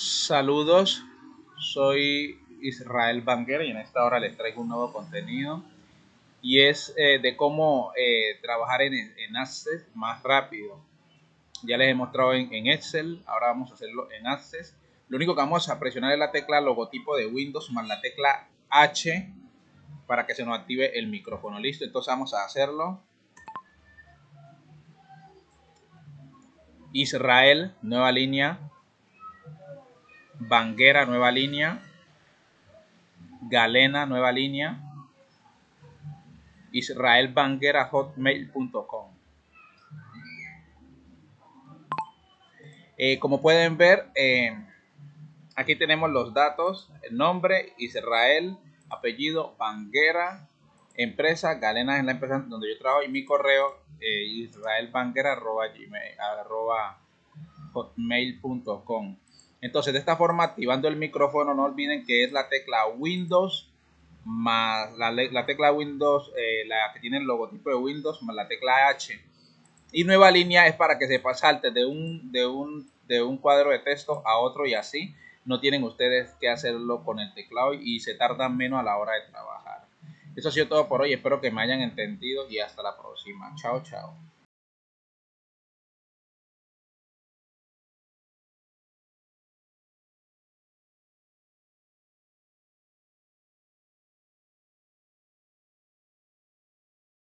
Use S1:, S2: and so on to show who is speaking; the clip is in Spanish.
S1: Saludos, soy Israel Banguera y en esta hora les traigo un nuevo contenido y es eh, de cómo eh, trabajar en, en, Access más rápido. Ya les he mostrado en, en, Excel, ahora vamos a hacerlo en Access. Lo único que vamos a presionar es la tecla logotipo de Windows más la tecla H para que se nos active el micrófono. Listo, entonces vamos a hacerlo. Israel, nueva línea, Banguera, nueva línea. Galena, nueva línea. Israel Banguera, hotmail.com. Eh, como pueden ver, eh, aquí tenemos los datos, el nombre, Israel, apellido, Banguera, empresa, Galena es la empresa donde yo trabajo y mi correo, eh, israelbanguera, arroba hotmail.com. Entonces, de esta forma, activando el micrófono, no olviden que es la tecla Windows más la, tecla Windows, eh, la que tiene el logotipo de Windows, más la tecla H. Y nueva línea es para que se salte de un, de, un, de un cuadro de texto a otro y así. No tienen ustedes que hacerlo con el teclado y se tardan menos a la hora de trabajar. Eso ha sido todo por hoy. Espero que me hayan entendido y hasta la próxima. Chao, chao.